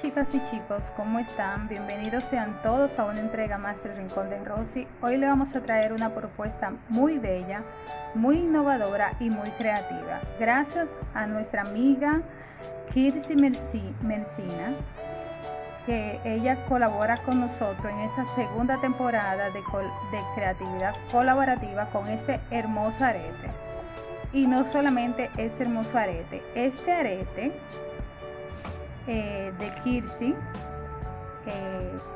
chicas y chicos, ¿cómo están? Bienvenidos sean todos a una entrega más del Rincón de Rosy. Hoy le vamos a traer una propuesta muy bella, muy innovadora y muy creativa. Gracias a nuestra amiga Kirsi Mencina, que ella colabora con nosotros en esta segunda temporada de, de creatividad colaborativa con este hermoso arete. Y no solamente este hermoso arete, este arete eh, de Kirsi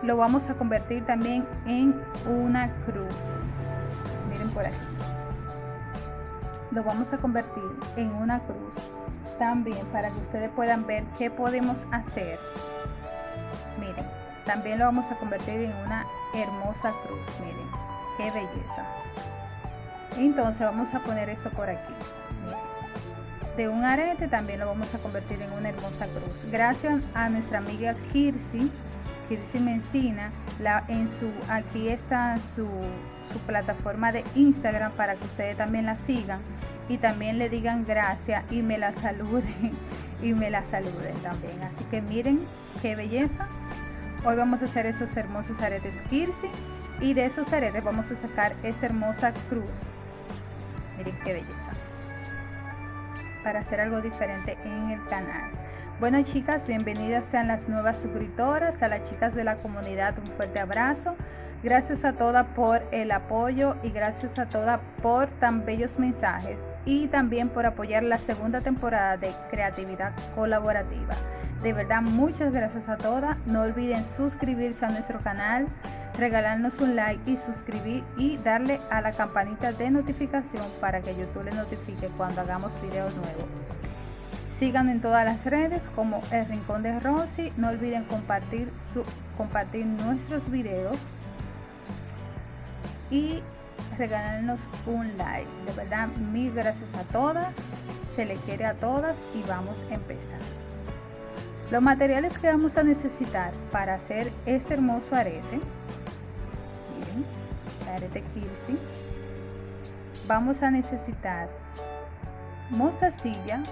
lo vamos a convertir también en una cruz. Miren por aquí. Lo vamos a convertir en una cruz también para que ustedes puedan ver qué podemos hacer. Miren también lo vamos a convertir en una hermosa cruz. Miren qué belleza. Entonces vamos a poner esto por aquí de un arete también lo vamos a convertir en una hermosa cruz. Gracias a nuestra amiga Kirsi, Kirsi Mencina, la, en su, aquí está su, su plataforma de Instagram para que ustedes también la sigan y también le digan gracias y me la saluden y me la saluden también. Así que miren qué belleza. Hoy vamos a hacer esos hermosos aretes Kirsi y de esos aretes vamos a sacar esta hermosa cruz. Miren qué belleza para hacer algo diferente en el canal. Bueno chicas, bienvenidas sean las nuevas suscriptoras, a las chicas de la comunidad un fuerte abrazo. Gracias a todas por el apoyo y gracias a todas por tan bellos mensajes y también por apoyar la segunda temporada de creatividad colaborativa. De verdad, muchas gracias a todas. No olviden suscribirse a nuestro canal, regalarnos un like y suscribir y darle a la campanita de notificación para que YouTube les notifique cuando hagamos videos nuevos. Sigan en todas las redes como El Rincón de Rosy. No olviden compartir, compartir nuestros videos y regalarnos un like. De verdad, mil gracias a todas. Se le quiere a todas y vamos a empezar. Los materiales que vamos a necesitar para hacer este hermoso arete arete Kirsi vamos a necesitar mostacilla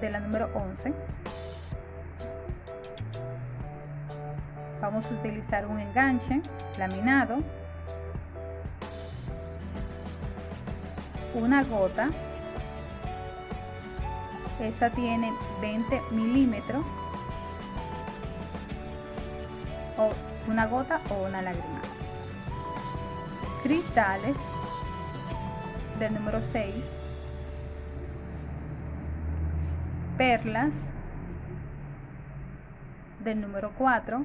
de la número 11 vamos a utilizar un enganche laminado una gota. Esta tiene 20 milímetros o una gota o una lágrima. Cristales del número 6, perlas del número 4,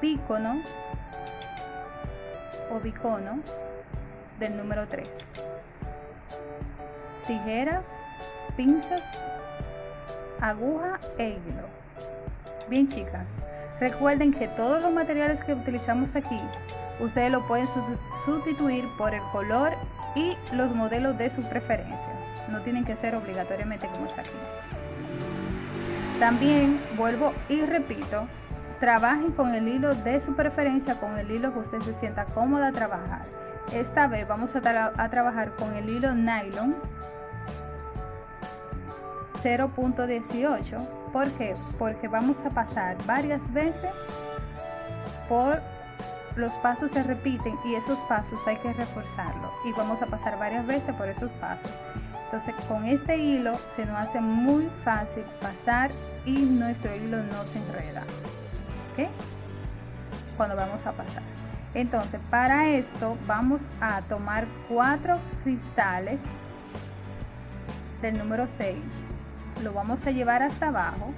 bícono o bicono del número 3, tijeras, pinzas, aguja e hilo. Bien chicas, recuerden que todos los materiales que utilizamos aquí Ustedes lo pueden sustituir por el color y los modelos de su preferencia. No tienen que ser obligatoriamente como está aquí. También vuelvo y repito, trabajen con el hilo de su preferencia, con el hilo que usted se sienta cómoda a trabajar. Esta vez vamos a, a trabajar con el hilo nylon 0.18. ¿Por qué? Porque vamos a pasar varias veces por los pasos se repiten y esos pasos hay que reforzarlo y vamos a pasar varias veces por esos pasos entonces con este hilo se nos hace muy fácil pasar y nuestro hilo no se enreda ¿ok? cuando vamos a pasar entonces para esto vamos a tomar cuatro cristales del número 6 lo vamos a llevar hasta abajo.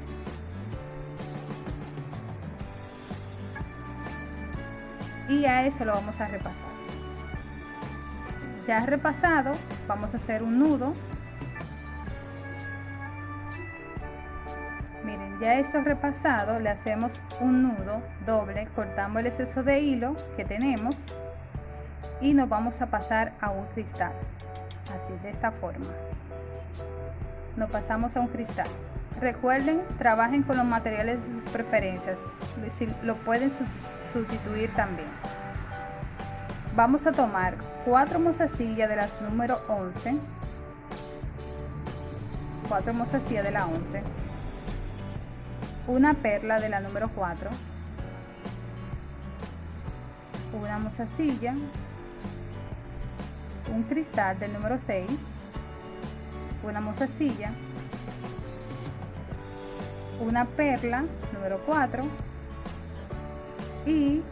Y a eso lo vamos a repasar. Ya repasado vamos a hacer un nudo. Miren ya esto repasado le hacemos un nudo doble cortamos el exceso de hilo que tenemos y nos vamos a pasar a un cristal. Así de esta forma nos pasamos a un cristal recuerden trabajen con los materiales de sus preferencias si lo pueden sustituir también. Vamos a tomar cuatro mozasillas de las número 11, cuatro mozasillas de la 11, una perla de la número 4 una mozasilla. Un cristal del número 6 una mozasilla una perla número 4 y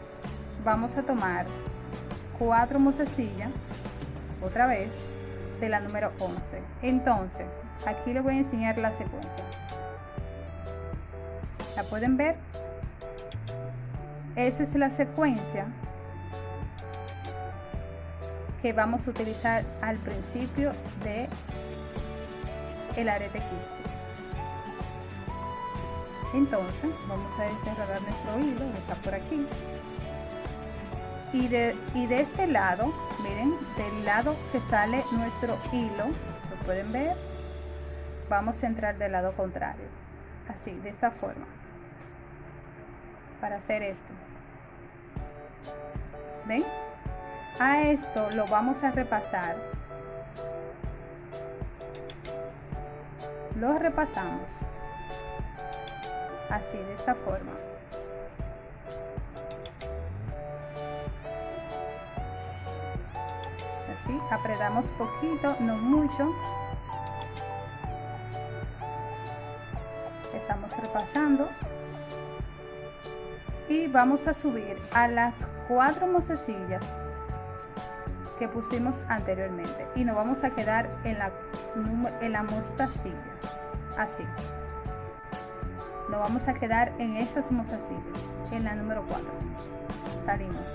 vamos a tomar cuatro mozasillas otra vez de la número 11 entonces aquí les voy a enseñar la secuencia. La pueden ver esa es la secuencia que vamos a utilizar al principio de el arete 15 entonces vamos a desenredar nuestro hilo que está por aquí. Y de, y de este lado miren del lado que sale nuestro hilo lo pueden ver vamos a entrar del lado contrario así de esta forma para hacer esto. Ven a esto lo vamos a repasar lo repasamos. Así de esta forma. Así apretamos poquito no mucho. Estamos repasando. Y vamos a subir a las cuatro mocesillas que pusimos anteriormente. Y nos vamos a quedar en la, en la mostacilla. Así. Nos vamos a quedar en esas mozasillas en la número 4 salimos.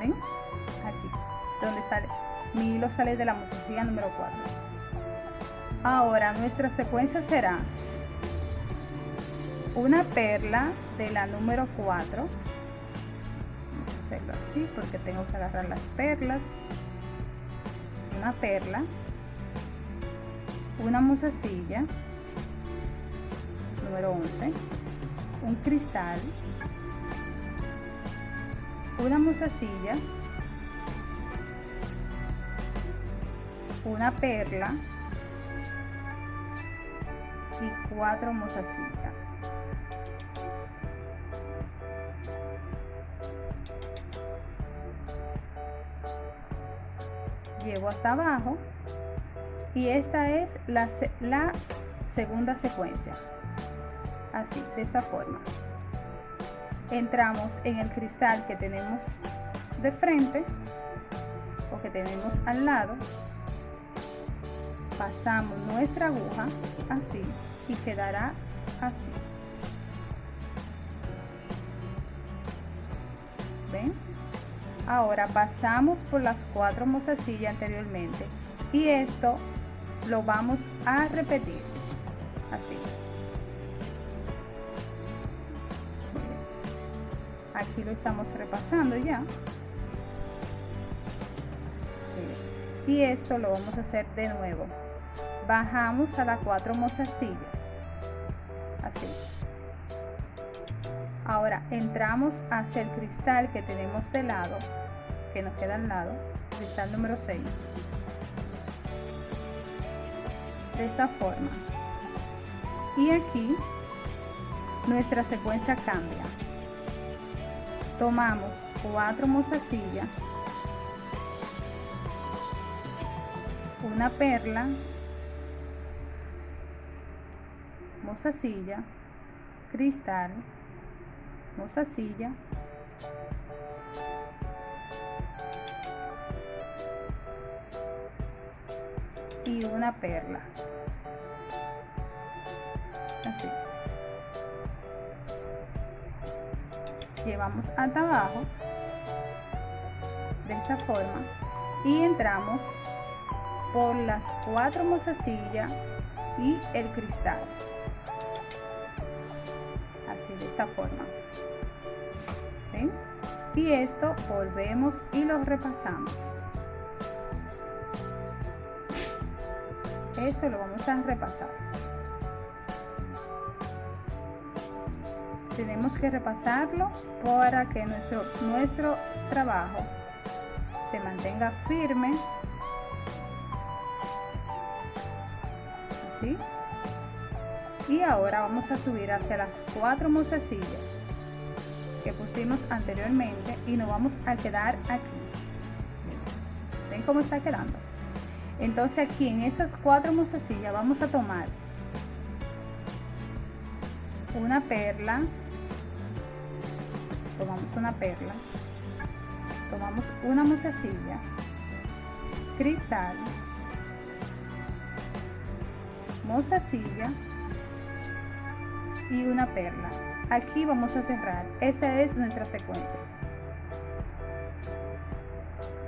Ven aquí donde sale. Mi hilo sale de la mozasilla número 4 ahora nuestra secuencia será una perla de la número 4 vamos a así porque tengo que agarrar las perlas. Una perla. Una musacilla. Número 11 un cristal. Una musacilla. Una perla. Y cuatro mozasillas hasta abajo. Y esta es la segunda secuencia. Así de esta forma. Entramos en el cristal que tenemos de frente o que tenemos al lado. Pasamos nuestra aguja así y quedará así ahora pasamos por las cuatro mozasillas anteriormente y esto lo vamos a repetir. Así. Aquí lo estamos repasando ya. Y esto lo vamos a hacer de nuevo. Bajamos a las cuatro mozasillas así ahora entramos hacia el cristal que tenemos de lado que nos queda al lado cristal número 6 de esta forma. Y aquí nuestra secuencia cambia. Tomamos cuatro mozasillas una perla mozasilla cristal mozasilla y una perla. Así. Llevamos hasta abajo. De esta forma. Y entramos por las cuatro mozasillas y el cristal. Así de esta forma y esto volvemos y lo repasamos. Esto lo vamos a repasar. Tenemos que repasarlo para que nuestro nuestro trabajo se mantenga firme. Así y ahora vamos a subir hacia las cuatro mozasillas pusimos anteriormente y nos vamos a quedar aquí. Ven cómo está quedando entonces aquí en estas cuatro mozasillas vamos a tomar una perla. Tomamos una perla. Tomamos una mozasilla cristal. Mostacilla y una perla aquí vamos a cerrar. Esta es nuestra secuencia.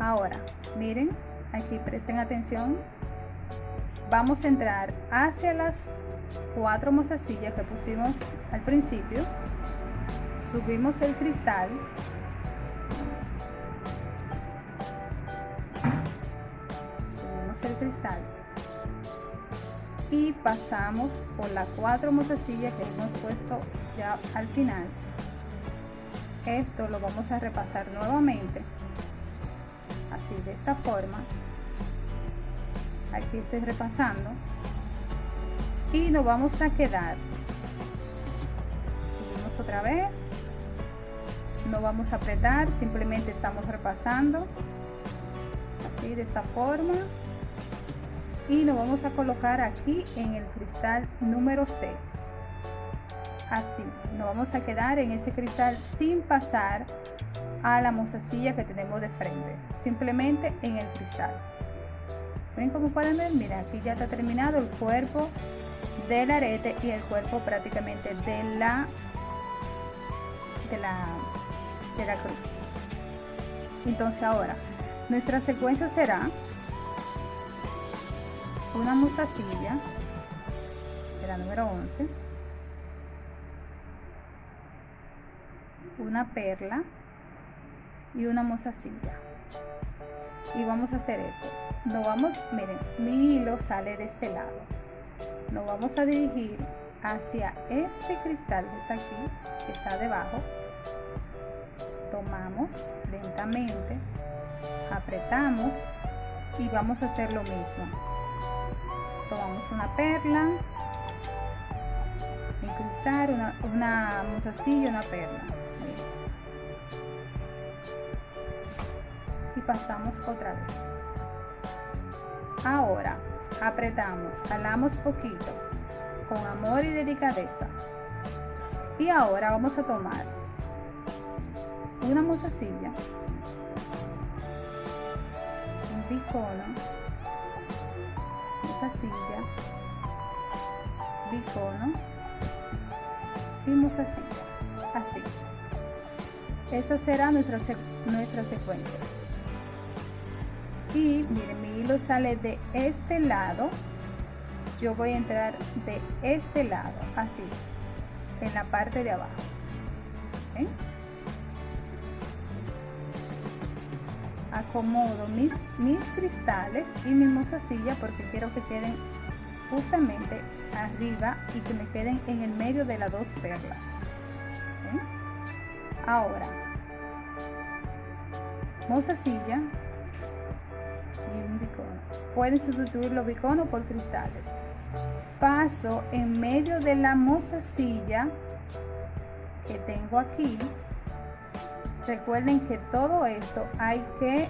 Ahora miren aquí presten atención. Vamos a entrar hacia las cuatro mozasillas que pusimos al principio. Subimos el cristal. Subimos el cristal. Y pasamos por las cuatro mozasillas que hemos puesto ya al final esto lo vamos a repasar nuevamente. Así de esta forma. Aquí estoy repasando. Y nos vamos a quedar. Subimos otra vez. No vamos a apretar simplemente estamos repasando. Así de esta forma. Y nos vamos a colocar aquí en el cristal número 6 así. Nos vamos a quedar en ese cristal sin pasar a la mozasilla que tenemos de frente simplemente en el cristal. Ven como pueden ver mira aquí ya está terminado el cuerpo del arete y el cuerpo prácticamente de la de la de la cruz. Entonces ahora nuestra secuencia será una musacilla de la número 11 una perla y una mozasilla y vamos a hacer esto. No vamos miren mi hilo sale de este lado. Nos vamos a dirigir hacia este cristal que está aquí que está debajo. Tomamos lentamente apretamos y vamos a hacer lo mismo. Tomamos una perla un cristal una, una musacilla una perla y pasamos otra vez. Ahora apretamos jalamos poquito con amor y delicadeza. Y ahora vamos a tomar una musacilla un picono silla bicono y musacilla así. Esta será nuestra, nuestra secuencia y miren mi hilo sale de este lado. Yo voy a entrar de este lado así en la parte de abajo. Acomodo mis, mis cristales y mi mozasilla porque quiero que queden justamente arriba y que me queden en el medio de las dos perlas. Ahora mozasilla bicono pueden sustituir los biconos por cristales. Paso en medio de la mozasilla que tengo aquí. Recuerden que todo esto hay que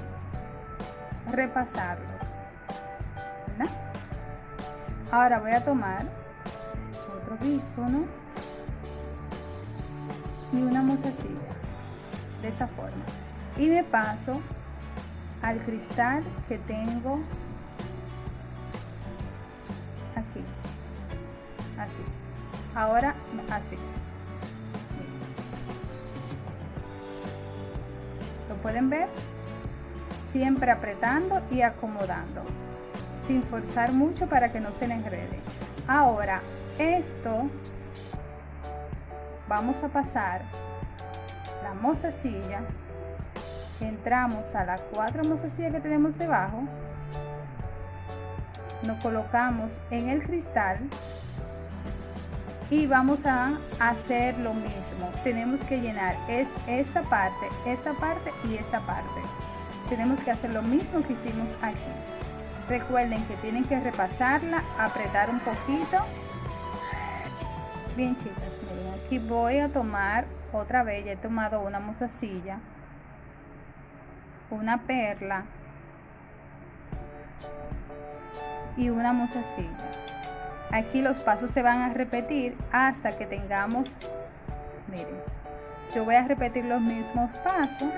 repasarlo. Ahora voy a tomar otro bífono y una mozasilla de esta forma. Y me paso al cristal que tengo aquí. Así. Ahora así. Pueden ver siempre apretando y acomodando sin forzar mucho para que no se enrede. Ahora esto vamos a pasar la mozasilla entramos a las cuatro mozasillas que tenemos debajo nos colocamos en el cristal y vamos a hacer lo mismo. Tenemos que llenar es esta parte esta parte y esta parte. Tenemos que hacer lo mismo que hicimos aquí. Recuerden que tienen que repasarla apretar un poquito. Bien chicas miren aquí voy a tomar otra vez ya he tomado una musacilla una perla y una musacilla aquí los pasos se van a repetir hasta que tengamos miren yo voy a repetir los mismos pasos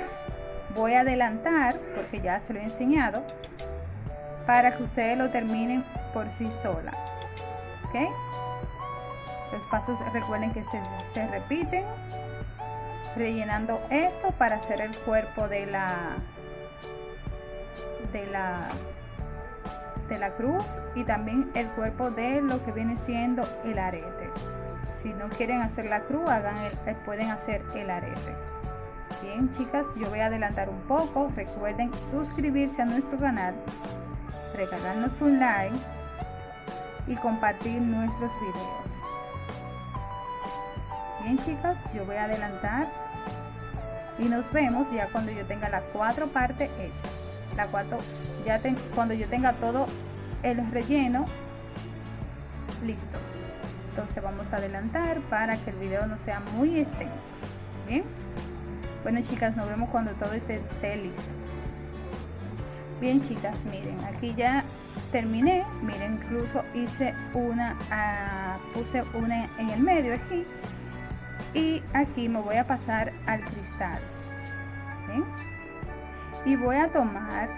voy a adelantar porque ya se lo he enseñado para que ustedes lo terminen por sí sola ¿ok? los pasos recuerden que se, se repiten rellenando esto para hacer el cuerpo de la de la de la cruz y también el cuerpo de lo que viene siendo el arete. Si no quieren hacer la cruz hagan el, pueden hacer el arete. Bien chicas yo voy a adelantar un poco. Recuerden suscribirse a nuestro canal regalarnos un like y compartir nuestros videos. Bien chicas yo voy a adelantar y nos vemos ya cuando yo tenga las cuatro partes hechas la ya cuando yo tenga todo el relleno listo. Entonces vamos a adelantar para que el video no sea muy extenso. Bien bueno chicas nos vemos cuando todo esté, listo. Bien chicas miren aquí ya terminé. Miren incluso hice una ah, puse una en el medio aquí. Y aquí me voy a pasar al cristal y voy a tomar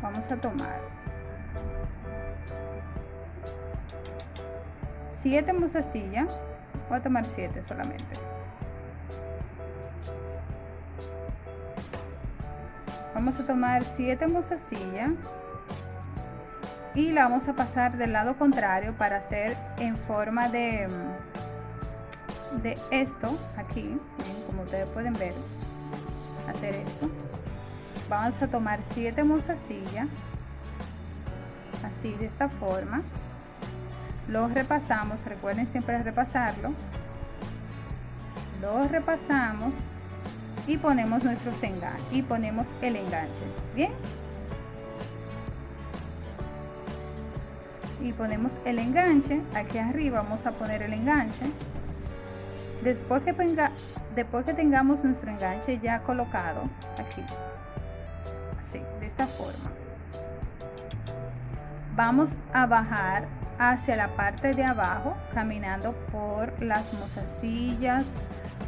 vamos a tomar 7 mozasillas voy a tomar 7 solamente. Vamos a tomar 7 mozasillas y la vamos a pasar del lado contrario para hacer en forma de de esto aquí. Como ustedes pueden ver hacer esto vamos a tomar 7 mozasillas así de esta forma. Lo repasamos recuerden siempre repasarlo. Lo repasamos y ponemos nuestros enganches y ponemos el enganche bien y ponemos el enganche aquí arriba vamos a poner el enganche. Después que, venga, después que tengamos nuestro enganche ya colocado aquí de esta forma. Vamos a bajar hacia la parte de abajo caminando por las mozasillas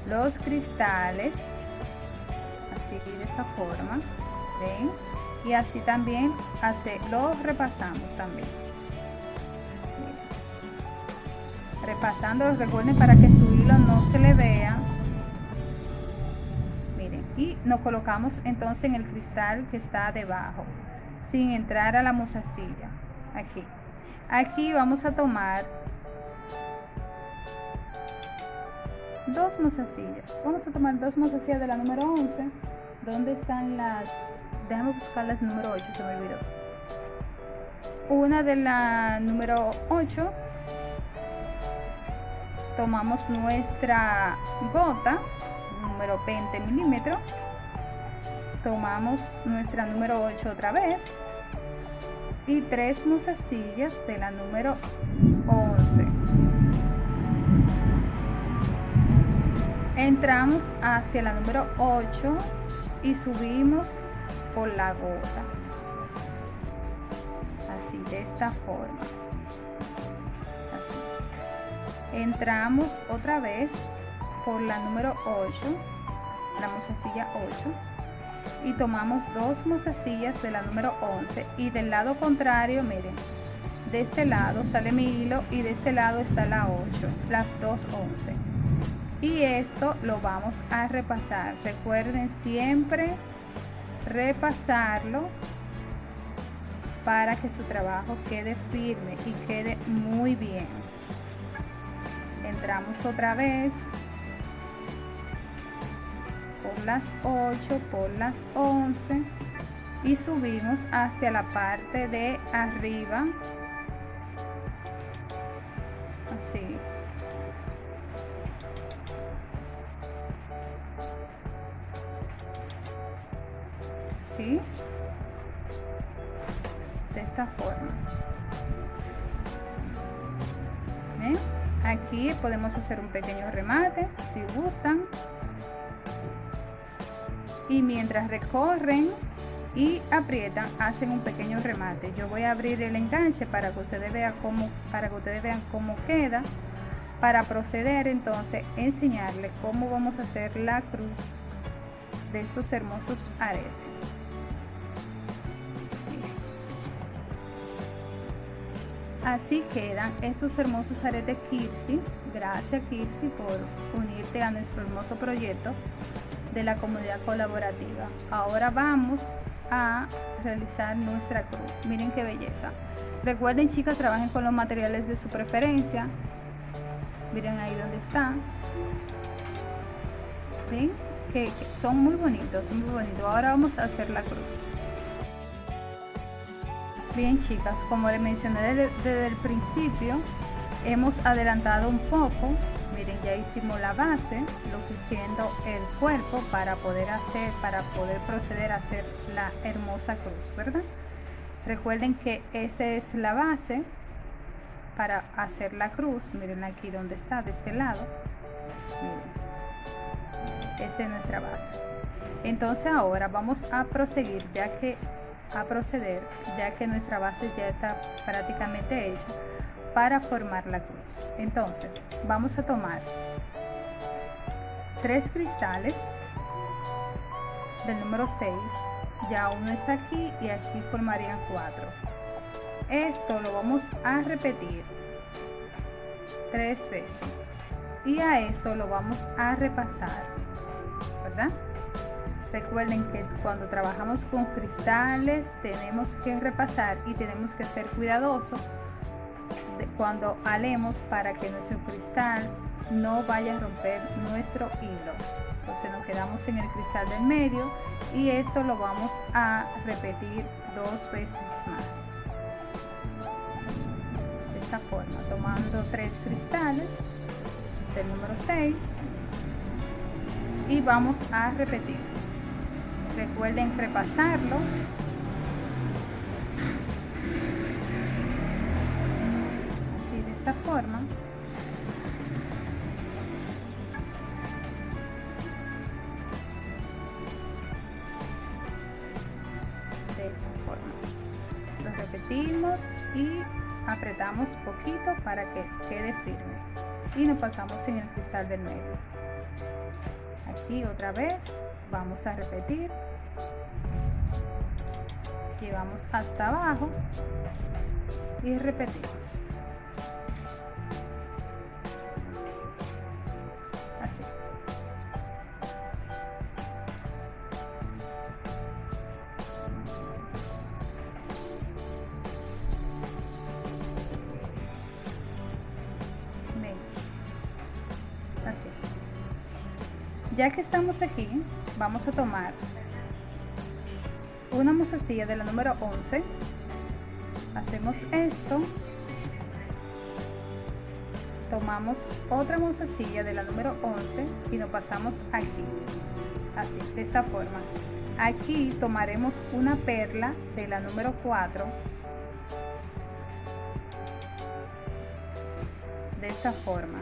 los cristales así de esta forma ven y así también hace, lo repasamos también. Repasando recuerden para que su hilo no se le vea y nos colocamos entonces en el cristal que está debajo sin entrar a la mozasilla aquí. Aquí vamos a tomar dos mozasillas vamos a tomar dos mozasillas de la número 11 ¿dónde están las? déjame buscar las número 8 se me olvidó. Una de la número 8 tomamos nuestra gota número 20 milímetros tomamos nuestra número 8 otra vez. Y tres mozasillas de la número 11 entramos hacia la número 8 y subimos por la gota. Así de esta forma. Entramos otra vez por la número 8 la mozasilla 8 y tomamos dos mozasillas de la número 11 y del lado contrario miren de este lado sale mi hilo y de este lado está la 8 las dos 11 y esto lo vamos a repasar. Recuerden siempre repasarlo para que su trabajo quede firme y quede muy bien. Entramos otra vez por las 8 por las 11 y subimos hacia la parte de arriba. Así. ¿Sí? de esta forma. Aquí podemos hacer un pequeño remate si gustan y mientras recorren y aprietan hacen un pequeño remate. Yo voy a abrir el enganche para que ustedes vean cómo para que ustedes vean cómo queda para proceder entonces enseñarles cómo vamos a hacer la cruz de estos hermosos aretes. Así quedan estos hermosos aretes Kirsi. Gracias Kirsi por unirte a nuestro hermoso proyecto de la comunidad colaborativa. Ahora vamos a realizar nuestra cruz. Miren qué belleza. Recuerden chicas trabajen con los materiales de su preferencia. Miren ahí donde están ven que, son muy bonitos son muy bonitos. Ahora vamos a hacer la cruz. Bien chicas como les mencioné desde, el principio hemos adelantado un poco ya hicimos la base lo que siendo el cuerpo para poder hacer para poder proceder a hacer la hermosa cruz verdad recuerden que esta es la base para hacer la cruz miren aquí donde está de este lado miren esta es nuestra base. Entonces ahora vamos a proseguir ya que a proceder ya que nuestra base ya está prácticamente hecha para formar la cruz entonces vamos a tomar tres cristales del número 6 ya uno está aquí y aquí formarían cuatro. Esto lo vamos a repetir tres veces. Y a esto lo vamos a repasar verdad recuerden que cuando trabajamos con cristales tenemos que repasar y tenemos que ser cuidadosos cuando alemos para que nuestro cristal no vaya a romper nuestro hilo entonces nos quedamos en el cristal del medio y esto lo vamos a repetir dos veces más forma, tomando tres cristales del número 6 y vamos a repetir. Recuerden repasarlo. Forma. de esta forma. Lo repetimos y apretamos poquito para que quede firme y nos pasamos en el cristal del medio aquí otra vez vamos a repetir llevamos hasta abajo y repetimos ya que estamos aquí vamos a tomar una mozasilla de la número 11 hacemos esto. Tomamos otra mozasilla de la número 11 y nos pasamos aquí. Así de esta forma. Aquí tomaremos una perla de la número 4 de esta forma.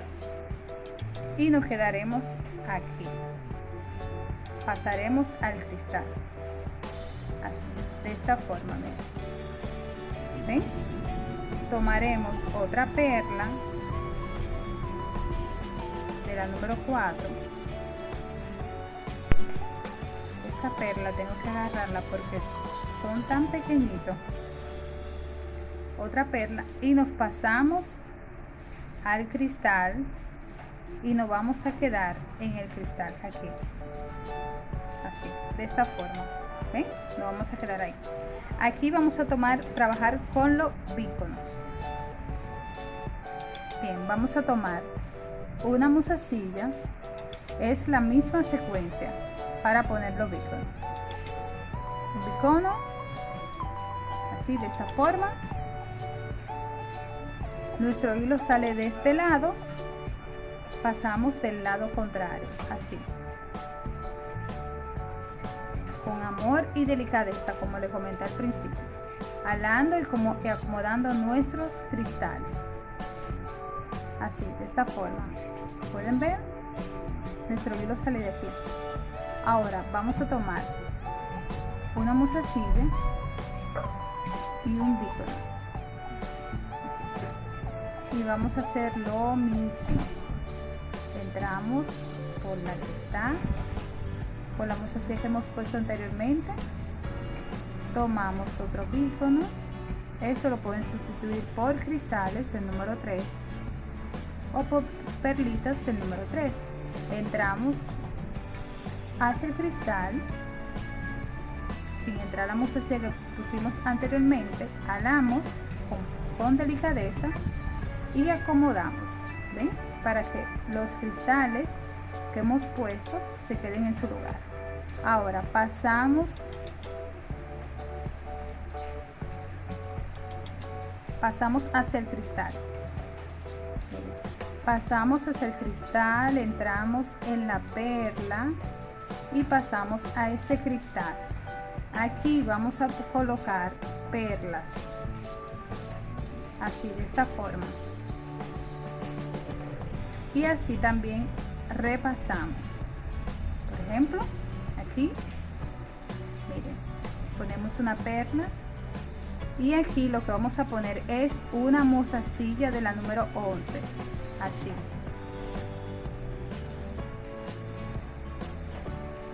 Y nos quedaremos aquí pasaremos al cristal. Así de esta forma ¿ven? tomaremos otra perla de la número 4 esta perla tengo que agarrarla porque son tan pequeñitos. Otra perla y nos pasamos al cristal y nos vamos a quedar en el cristal aquí de esta forma ¿ven? nos vamos a quedar ahí. Aquí vamos a tomar trabajar con los bíconos. Bien vamos a tomar una musacilla. Es la misma secuencia para poner los bíconos un así de esta forma. Nuestro hilo sale de este lado. Pasamos del lado contrario, así. Y delicadeza, como le comenté al principio. alando y, como, y acomodando nuestros cristales. Así, de esta forma. ¿Pueden ver? Nuestro hilo sale de aquí. Ahora vamos a tomar una musacilla y un bícono. Y vamos a hacer lo mismo. Entramos por la que está, por la musacilla que hemos puesto anteriormente. Tomamos otro bícono. Esto lo pueden sustituir por cristales del número 3 o por perlitas del número 3. Entramos hacia el cristal sin entrar la musacilla que pusimos anteriormente, jalamos con, delicadeza y acomodamos, ¿ven? Para que los cristales que hemos puesto se queden en su lugar. Ahora pasamos pasamos hacia el cristal. Pasamos hacia el cristal, entramos en la perla y pasamos a este cristal. Aquí vamos a colocar perlas. Así, de esta forma. Y así también repasamos. Por ejemplo, aquí, miren, ponemos una perla y aquí lo que vamos a poner es una mozasilla de la número 11 así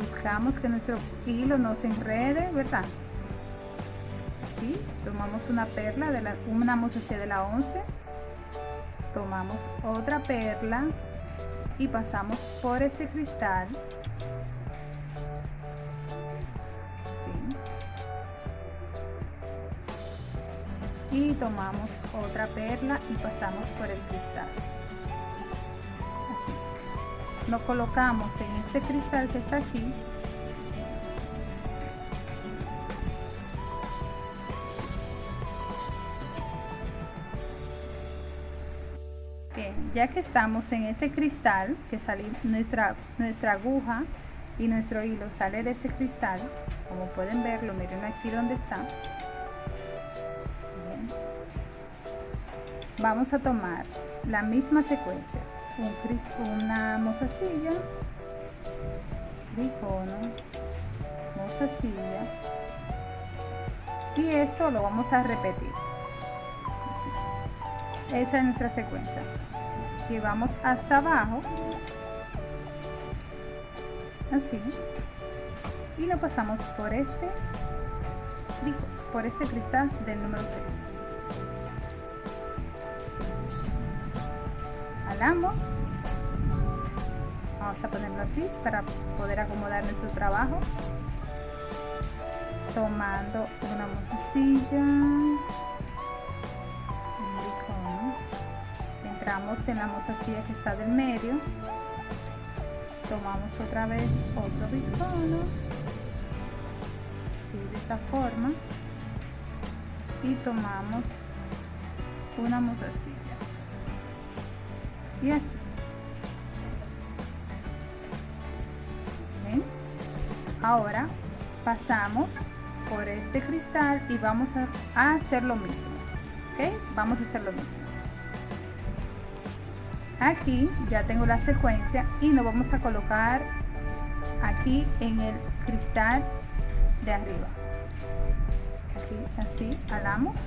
buscamos que nuestro hilo no se enrede verdad así tomamos una perla de la una mozasilla de la 11 tomamos otra perla y pasamos por este cristal. Y tomamos otra perla y pasamos por el cristal. Así. Lo colocamos en este cristal que está aquí Ya que estamos en este cristal que sale nuestra nuestra aguja y nuestro hilo sale de ese cristal como pueden verlo miren aquí donde está. Vamos a tomar la misma secuencia un, una mozasilla bicono mozasilla y esto lo vamos a repetir. Esa es nuestra secuencia y vamos hasta abajo. Así. Y lo pasamos por este por este cristal del número 6 vamos a ponerlo así para poder acomodar nuestro trabajo. Tomando una mozasilla en la mozasilla que está del medio. Tomamos otra vez otro bicono. Así de esta forma. Y tomamos una mozasilla y así. Ahora pasamos por este cristal y vamos a, hacer lo mismo. ¿ok? vamos a hacer lo mismo aquí ya tengo la secuencia y nos vamos a colocar aquí en el cristal de arriba. Aquí así alamos.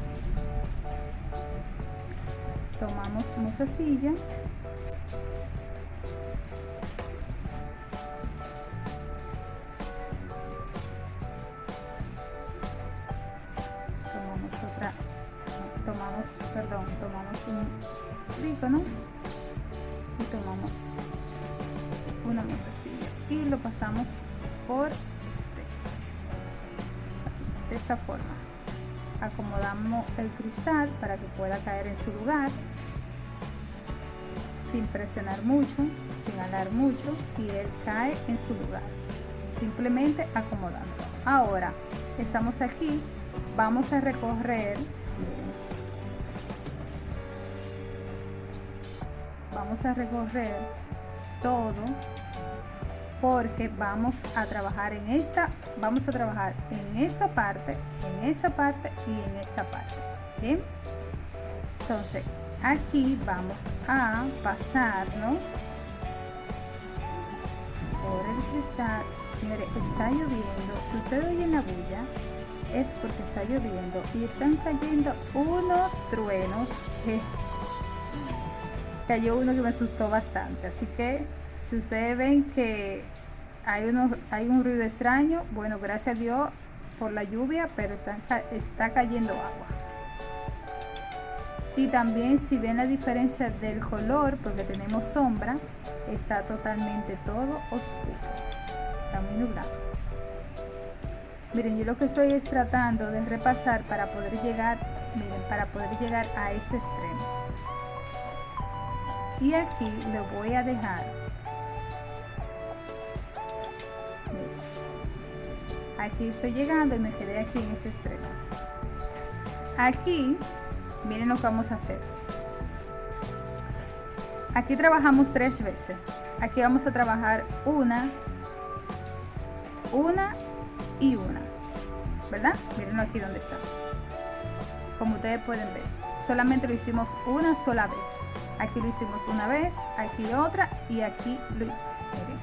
Tomamos silla para que pueda caer en su lugar sin presionar mucho, sin alar mucho y él cae en su lugar. Simplemente acomodando. Ahora estamos aquí, vamos a recorrer vamos a recorrer todo porque vamos a trabajar en esta vamos a trabajar en esta parte en esa parte y en esta parte bien entonces aquí vamos a pasarlo por el cristal. Señores está lloviendo. Si usted oye la bulla es porque está lloviendo y están cayendo unos truenos cayó uno que me asustó bastante. Así que si ustedes ven que hay, uno, hay un ruido extraño, bueno, gracias a Dios por la lluvia, pero está cayendo agua. Y también si ven la diferencia del color, porque tenemos sombra, está totalmente todo oscuro. Está muy nublado. Miren, yo lo que estoy es tratando de repasar para poder llegar, miren, para poder llegar a ese extremo. Y aquí lo voy a dejar aquí estoy llegando y me quedé aquí en este extremo aquí miren lo que vamos a hacer. Aquí trabajamos tres veces. Aquí vamos a trabajar una una y una. Verdad miren aquí donde está. Como ustedes pueden ver. Solamente lo hicimos una sola vez. Aquí lo hicimos una vez aquí otra y aquí lo miren.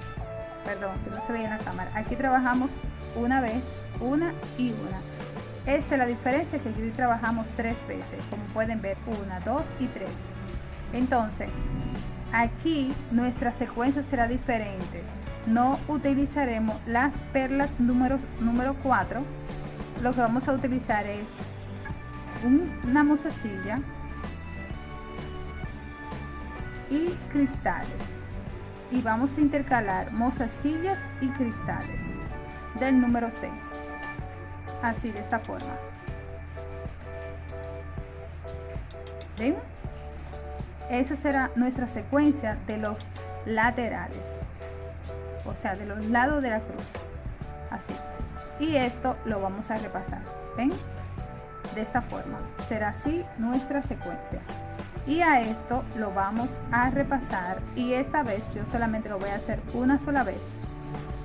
Perdón que no se veía en la cámara. Aquí trabajamos una vez, una y una. Esta es la diferencia que aquí trabajamos tres veces, como pueden ver, una, dos y tres. Entonces, aquí nuestra secuencia será diferente. No utilizaremos las perlas número, número 4. Lo que vamos a utilizar es una mozasilla y cristales. Y vamos a intercalar mozasillas y cristales del número 6 así de esta forma. ¿Ven? esa será nuestra secuencia de los laterales. O sea de los lados de la cruz. Así. Y esto lo vamos a repasar. Ven de esta forma. Será así nuestra secuencia. Y a esto lo vamos a repasar. Y esta vez yo solamente lo voy a hacer una sola vez.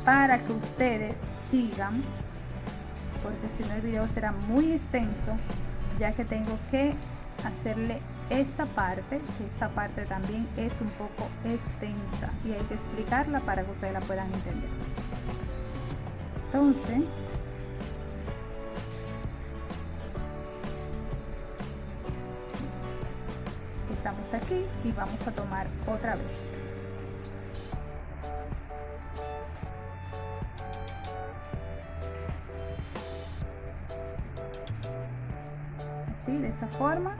Para que ustedes sigan porque si no el video será muy extenso ya que tengo que hacerle esta parte que esta parte también es un poco extensa y hay que explicarla para que ustedes la puedan entender. Entonces estamos aquí y vamos a tomar otra vez forma.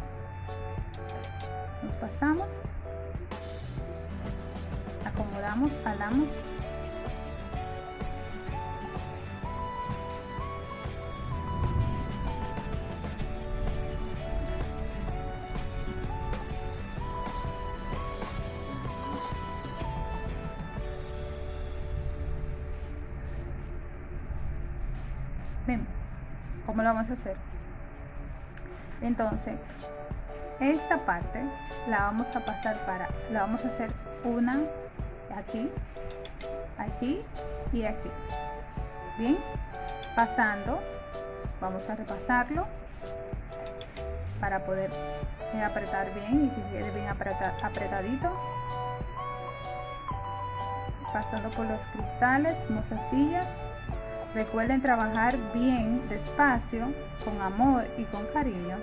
Nos pasamos. Acomodamos alamos Ven, ¿cómo lo vamos a hacer? Entonces esta parte la vamos a pasar para la vamos a hacer una aquí aquí y aquí. Bien pasando vamos a repasarlo para poder apretar bien y que quede bien apretadito. Pasando por los cristales mozasillas Recuerden trabajar bien, despacio, con amor y con cariño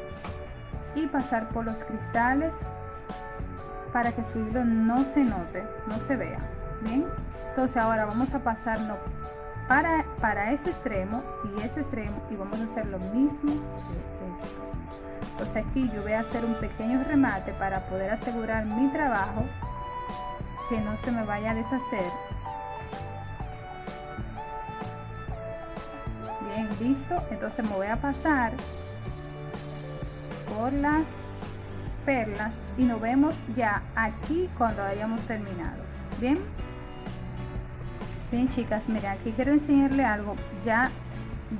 y pasar por los cristales para que su hilo no se note, no se vea. Bien, entonces ahora vamos a pasarnos para, para ese extremo y ese extremo y vamos a hacer lo mismo de esto. Entonces aquí yo voy a hacer un pequeño remate para poder asegurar mi trabajo que no se me vaya a deshacer listo entonces me voy a pasar por las perlas y nos vemos ya aquí cuando hayamos terminado. Bien bien chicas miren aquí quiero enseñarle algo. Ya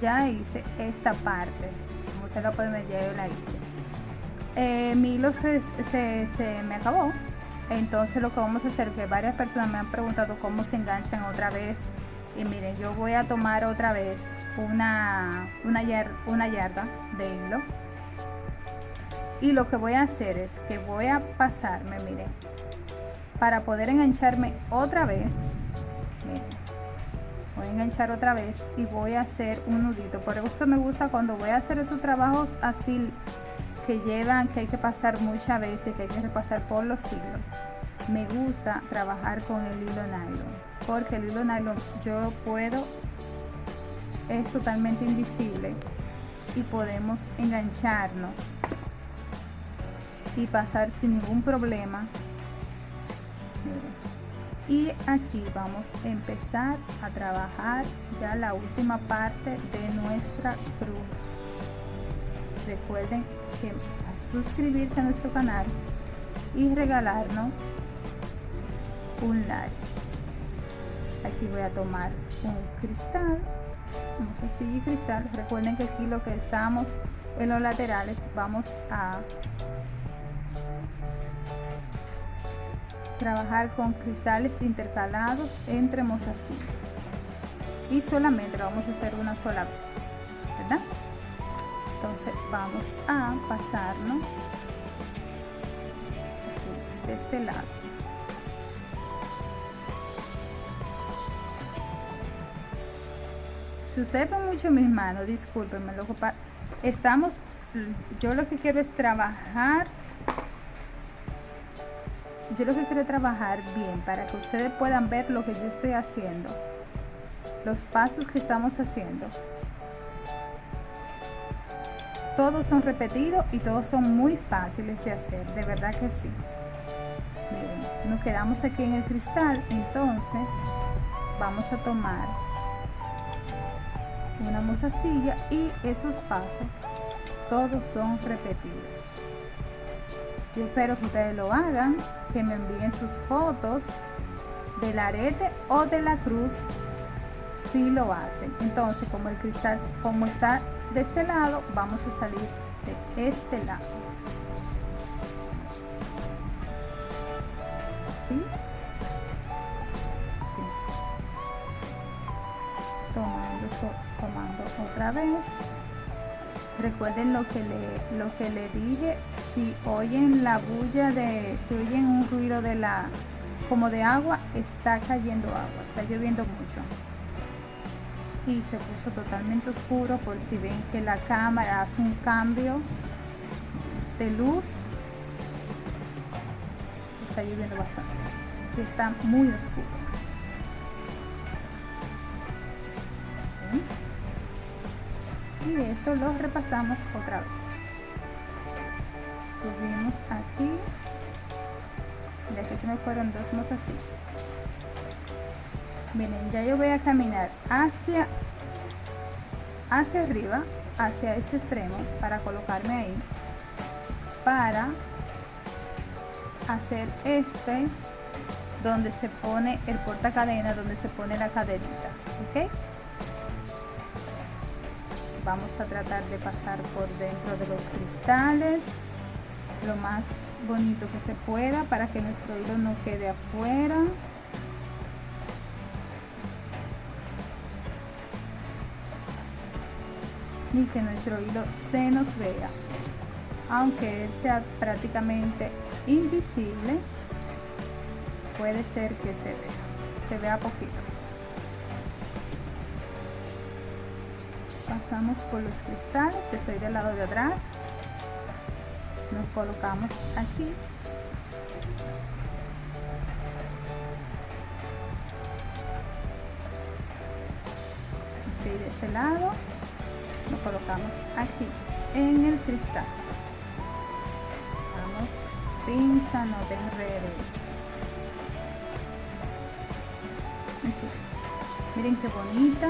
ya hice esta parte. Como ustedes lo pueden ver ya yo la hice. Eh, mi hilo se, se, me acabó. Entonces lo que vamos a hacer que varias personas me han preguntado cómo se enganchan otra vez y miren yo voy a tomar otra vez una una, una yarda de hilo. Y lo que voy a hacer es que voy a pasarme miren para poder engancharme otra vez voy a enganchar otra vez y voy a hacer un nudito. Por eso me gusta cuando voy a hacer estos trabajos así que llevan que hay que pasar muchas veces que hay que repasar por los siglos me gusta trabajar con el hilo nylon porque el hilo nylon yo lo puedo es totalmente invisible y podemos engancharnos y pasar sin ningún problema. Y aquí vamos a empezar a trabajar ya la última parte de nuestra cruz. Recuerden que suscribirse a nuestro canal y regalarnos un like aquí voy a tomar un cristal vamos así cristal. Recuerden que aquí lo que estamos en los laterales vamos a trabajar con cristales intercalados entre mozasillas y solamente lo vamos a hacer una sola vez ¿verdad? entonces vamos a pasarnos así de este lado ven mucho mis manos discúlpenme lo estamos yo lo que quiero es trabajar. Yo lo que quiero trabajar bien para que ustedes puedan ver lo que yo estoy haciendo los pasos que estamos haciendo. Todos son repetidos y todos son muy fáciles de hacer de verdad que sí. Miren, nos quedamos aquí en el cristal entonces vamos a tomar una mozasilla y esos pasos todos son repetidos yo espero que ustedes lo hagan, que me envíen sus fotos del arete o de la cruz si lo hacen. Entonces, como el cristal, como está de este lado, vamos a salir de este lado. ¿Sí? Tomando, tomando vez. Recuerden lo que le, lo que le dije si oyen la bulla de, si oyen un ruido de la, como de agua, está cayendo agua, está lloviendo mucho. Y se puso totalmente oscuro por si ven que la cámara hace un cambio de luz. Está lloviendo bastante. está muy oscuro. Y esto lo repasamos otra vez. Subimos aquí. De aquí se me fueron dos mozasillas. Miren ya yo voy a caminar hacia hacia arriba hacia ese extremo para colocarme ahí para hacer este donde se pone el porta cadena donde se pone la cadenita ok vamos a tratar de pasar por dentro de los cristales lo más bonito que se pueda para que nuestro hilo no quede afuera. Ni que nuestro hilo se nos vea. Aunque él sea prácticamente invisible puede ser que se vea. Se vea poquito pasamos por los cristales estoy del lado de atrás. Nos colocamos aquí. Así de este lado nos colocamos aquí en el cristal. Vamos pinza no te enredes miren qué bonita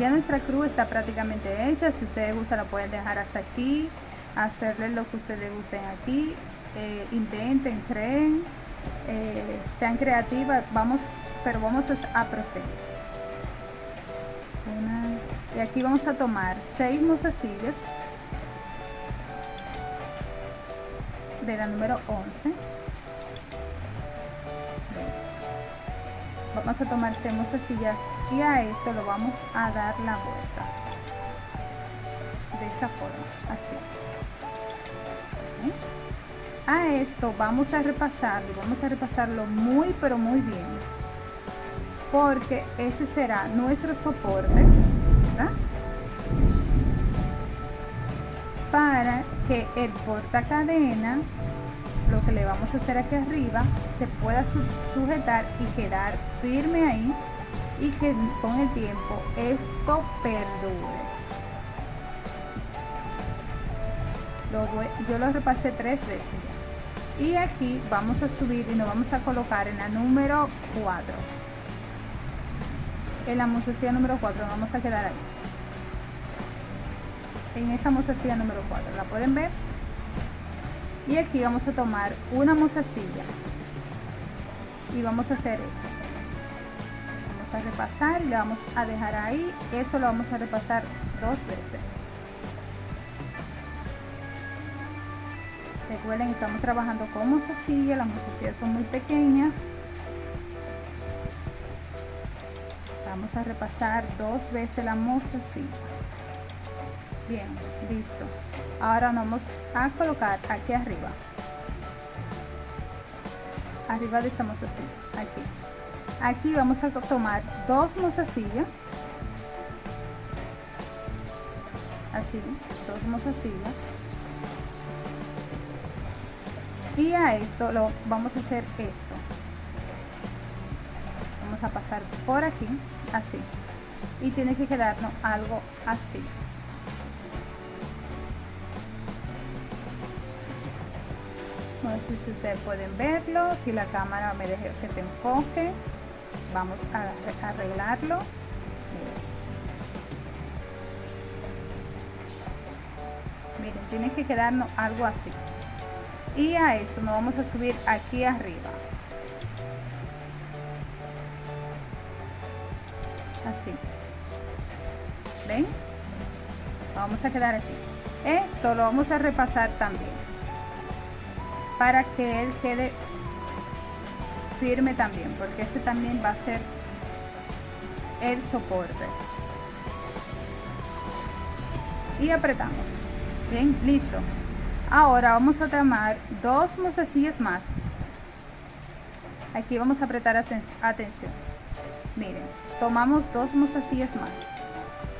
ya nuestra cruz está prácticamente hecha. Si ustedes gustan la pueden dejar hasta aquí. Hacerle lo que ustedes gusten aquí. Eh, intenten creen eh, sean creativas. Vamos pero vamos a proceder. Y aquí vamos a tomar seis mozasillas de la número 11 vamos a tomar seis mozasillas y a esto lo vamos a dar la vuelta. De esta forma así. A esto vamos a repasarlo vamos a repasarlo muy pero muy bien. Porque ese será nuestro soporte para que el porta cadena lo que le vamos a hacer aquí arriba se pueda sujetar y quedar firme ahí y que con el tiempo esto perdure. Yo lo repasé tres veces. Y aquí vamos a subir y nos vamos a colocar en la número 4 en la mozasilla número 4 vamos a quedar ahí. En esa mozasilla número 4 la pueden ver y aquí vamos a tomar una mozasilla. Y vamos a hacer esto vamos a repasar y le vamos a dejar ahí. Esto lo vamos a repasar dos veces. Recuerden estamos trabajando con mozasilla las mozasillas son muy pequeñas. Vamos a repasar dos veces la mozasilla bien listo. Ahora vamos a colocar aquí arriba. Arriba de esa mozasilla aquí aquí vamos a tomar dos mozasillas así dos mozasillas y a esto lo vamos a hacer esto. Vamos a pasar por aquí así. Y tiene que quedarnos algo así. No sé si ustedes pueden verlo si la cámara me deja que se enfoque vamos a arreglarlo. Miren tiene que quedarnos algo así. Y a esto nos vamos a subir aquí arriba. Así. Ven vamos a quedar aquí. Esto lo vamos a repasar también para que él quede firme también porque ese también va a ser el soporte. Y apretamos. Bien listo. Ahora vamos a tomar dos mozasillas más. Aquí vamos a apretar atención. Miren tomamos dos mozasillas más.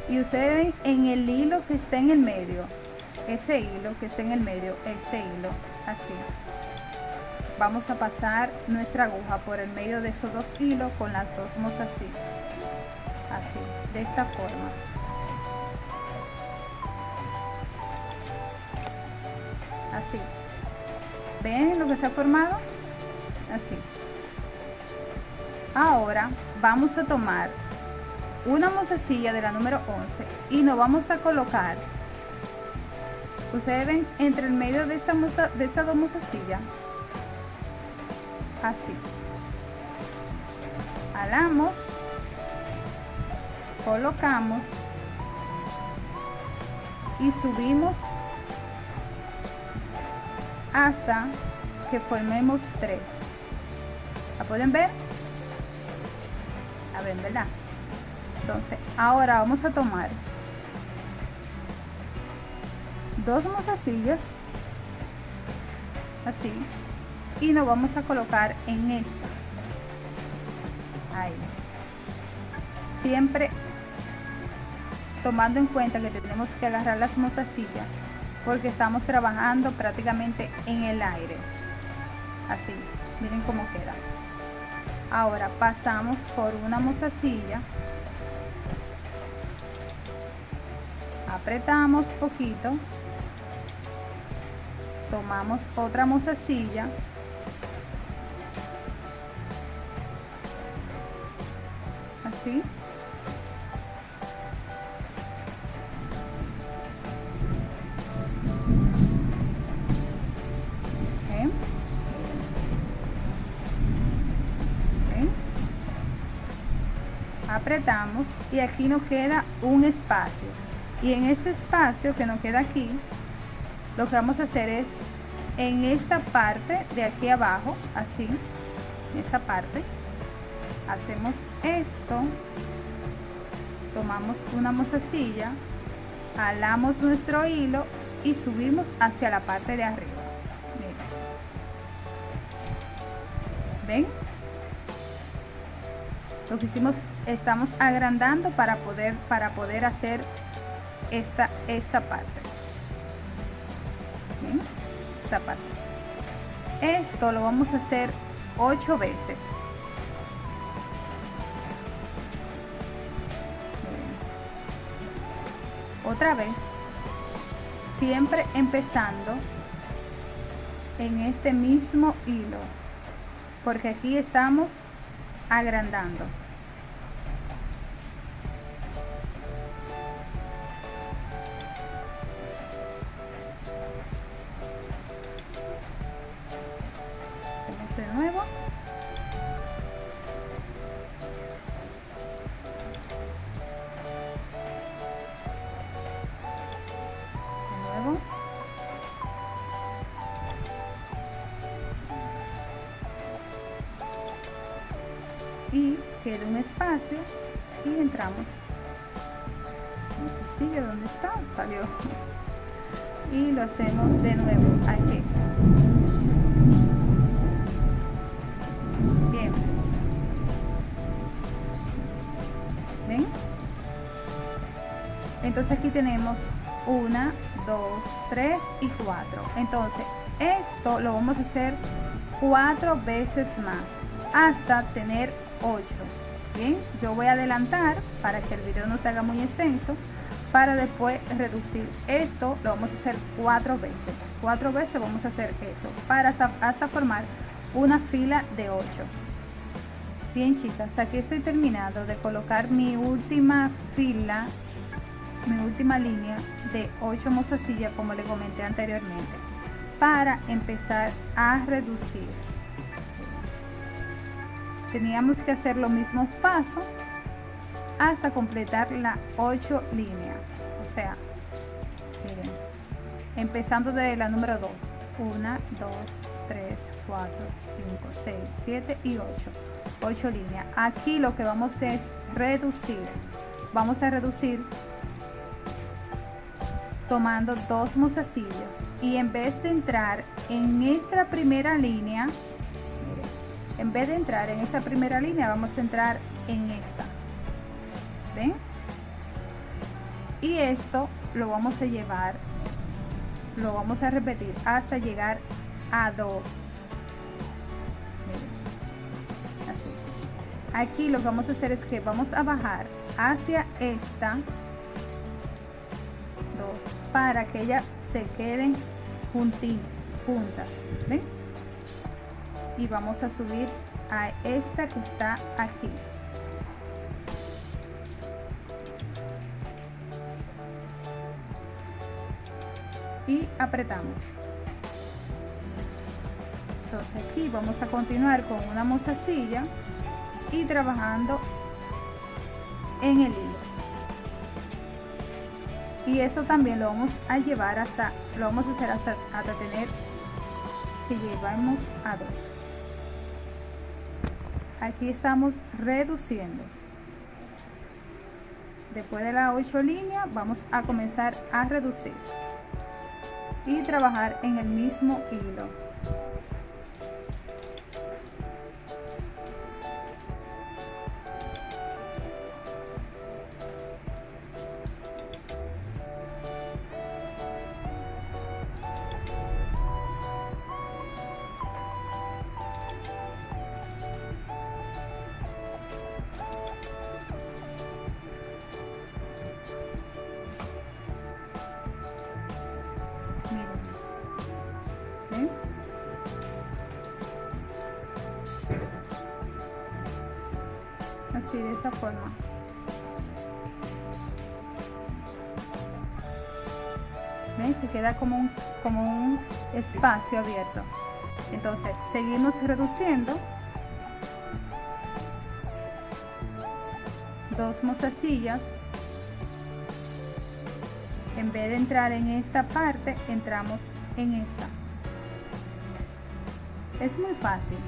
Y ustedes en el hilo que está en el medio ese hilo que está en el medio ese hilo así vamos a pasar nuestra aguja por el medio de esos dos hilos con las dos mozasillas así de esta forma. Así. Ven lo que se ha formado así. Ahora vamos a tomar una mozasilla de la número 11 y nos vamos a colocar ustedes ven entre el medio de esta de estas dos mozasillas así alamos colocamos y subimos hasta que formemos tres ¿la pueden ver? a ver, ¿verdad? entonces ahora vamos a tomar dos mozasillas así y nos vamos a colocar en esta. Ahí. Siempre tomando en cuenta que tenemos que agarrar las mozasillas porque estamos trabajando prácticamente en el aire. Así miren cómo queda. Ahora pasamos por una mozasilla. Apretamos poquito. Tomamos otra mozasilla apretamos y aquí nos queda un espacio. Y en ese espacio que nos queda aquí lo que vamos a hacer es en esta parte de aquí abajo, así, en esa parte, hacemos esto, tomamos una mozasilla, jalamos nuestro hilo y subimos hacia la parte de arriba. ¿Ven? Lo que hicimos, estamos agrandando para poder, para poder hacer esta, esta parte. Esta parte. Esto lo vamos a hacer ocho veces. Otra vez, siempre empezando en este mismo hilo, porque aquí estamos agrandando. Y queda un espacio y entramos. No sé donde está salió. Y lo hacemos de nuevo aquí bien. Ven entonces aquí tenemos una dos tres y cuatro. Entonces esto lo vamos a hacer cuatro veces más hasta tener 8 bien yo voy a adelantar para que el video no se haga muy extenso para después reducir esto. Lo vamos a hacer cuatro veces. Cuatro veces vamos a hacer eso para hasta, hasta formar una fila de 8 bien chicas aquí estoy terminando de colocar mi última fila mi última línea de 8 mozasillas como le comenté anteriormente para empezar a reducir teníamos que hacer los mismos pasos hasta completar la 8 líneas o sea miren empezando de la número 2 1 2 3 4 5 6 7 y 8 8 líneas aquí lo que vamos es reducir. Vamos a reducir tomando dos mozasillas y en vez de entrar en esta primera línea en vez de entrar en esa primera línea vamos a entrar en esta. Ven y esto lo vamos a llevar lo vamos a repetir hasta llegar a 2 así. Aquí lo que vamos a hacer es que vamos a bajar hacia esta 2 para que ellas se queden juntas. Ven y vamos a subir a esta que está aquí. Y apretamos. Entonces aquí vamos a continuar con una mozasilla y trabajando en el hilo. Y eso también lo vamos a llevar hasta lo vamos a hacer hasta, hasta tener que llevamos a 2 aquí estamos reduciendo. Después de las 8 líneas vamos a comenzar a reducir y trabajar en el mismo hilo ¿Ven? que queda como un, como un espacio abierto entonces seguimos reduciendo dos mozasillas en vez de entrar en esta parte entramos en esta Es muy fácil.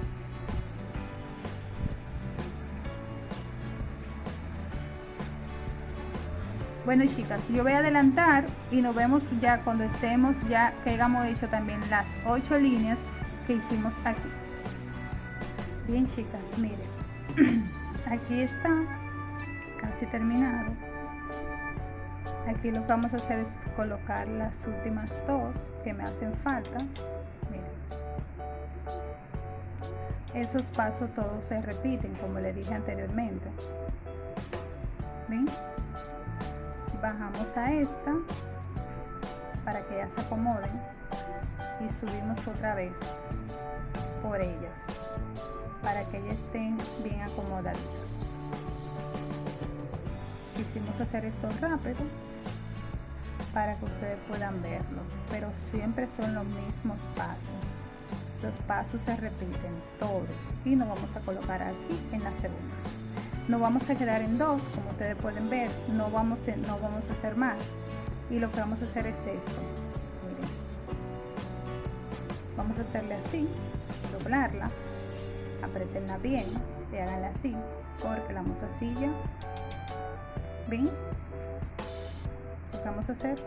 Bueno chicas, yo voy a adelantar y nos vemos ya cuando estemos, ya que hayamos hecho también las ocho líneas que hicimos aquí. Bien chicas, miren, aquí está casi terminado. Aquí lo que vamos a hacer es colocar las últimas dos que me hacen falta. Miren. Esos pasos todos se repiten como le dije anteriormente. Bajamos a esta para que ya se acomoden y subimos otra vez por ellas para que ellas estén bien acomodaditas. Quisimos hacer esto rápido para que ustedes puedan verlo pero siempre son los mismos pasos. Los pasos se repiten todos y nos vamos a colocar aquí en la segunda no vamos a quedar en dos como ustedes pueden ver no vamos a, no vamos a hacer más. Y lo que vamos a hacer es esto. Vamos a hacerle así doblarla apretenla bien y háganla así porque la mozasilla. Ven vamos a hacer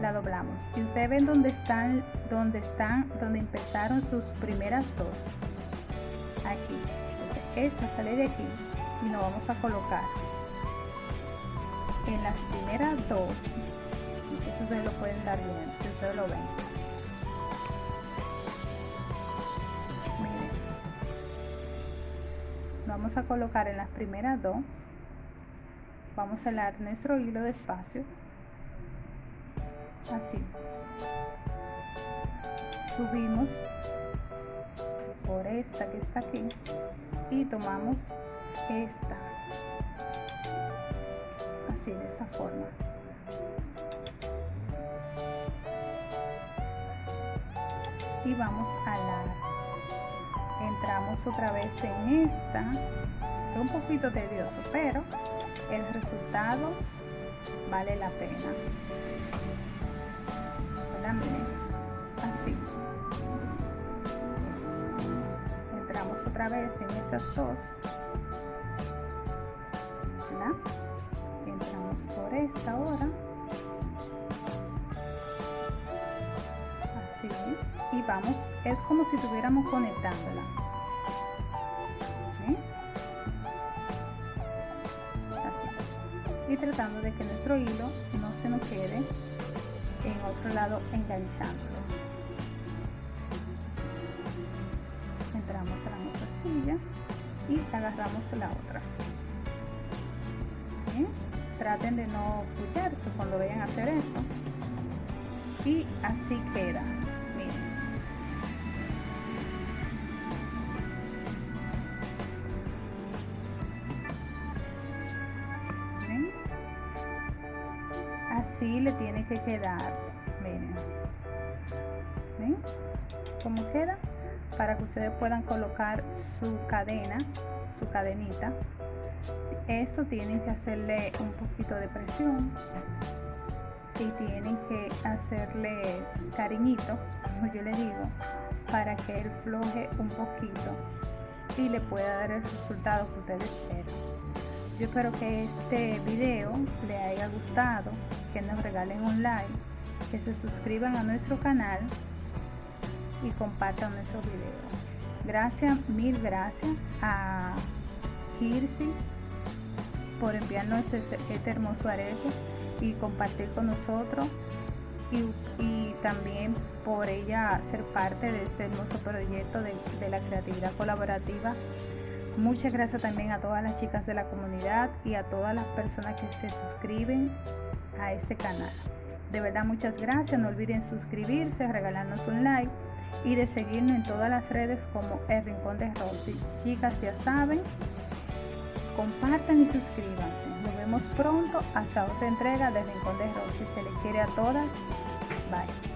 la doblamos. Y ustedes ven dónde están donde están donde empezaron sus primeras dos. Aquí esta sale de aquí y nos vamos a colocar en las primeras dos. Si ustedes lo pueden dar bien si ustedes lo ven. Miren. Vamos a colocar en las primeras dos. Vamos a dar nuestro hilo despacio. Así. Subimos por esta que está aquí y tomamos esta así de esta forma. Y vamos a la entramos otra vez en esta es un poquito tedioso pero el resultado vale la pena otra vez en esas dos. Entramos por esta ahora. Así. Y vamos es como si estuviéramos conectándola. Así. Y tratando de que nuestro hilo no se nos quede en otro lado enganchando y agarramos la otra. Traten de no pullarse cuando vayan a hacer esto. Y así queda. Miren. Así le tiene que quedar. Miren. ¿Ven? ¿Cómo queda? Para que ustedes puedan colocar su cadena, su cadenita. Esto tienen que hacerle un poquito de presión y tienen que hacerle cariñito, como yo le digo, para que él floje un poquito y le pueda dar el resultado que ustedes esperan. Yo espero que este video le haya gustado, que nos regalen un like, que se suscriban a nuestro canal y compartan nuestro video. Gracias, mil gracias a Kirsi por enviarnos este, este hermoso arete y compartir con nosotros y, también por ella ser parte de este hermoso proyecto de, de la creatividad colaborativa. Muchas gracias también a todas las chicas de la comunidad y a todas las personas que se suscriben a este canal. De verdad, muchas gracias. No olviden suscribirse, regalarnos un like y de seguirnos en todas las redes como El Rincón de Rosy. Chicas, ya saben, compartan y suscríbanse. Nos vemos pronto hasta otra entrega de Rincón de Rosy. Se les quiere a todas. Bye.